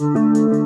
Música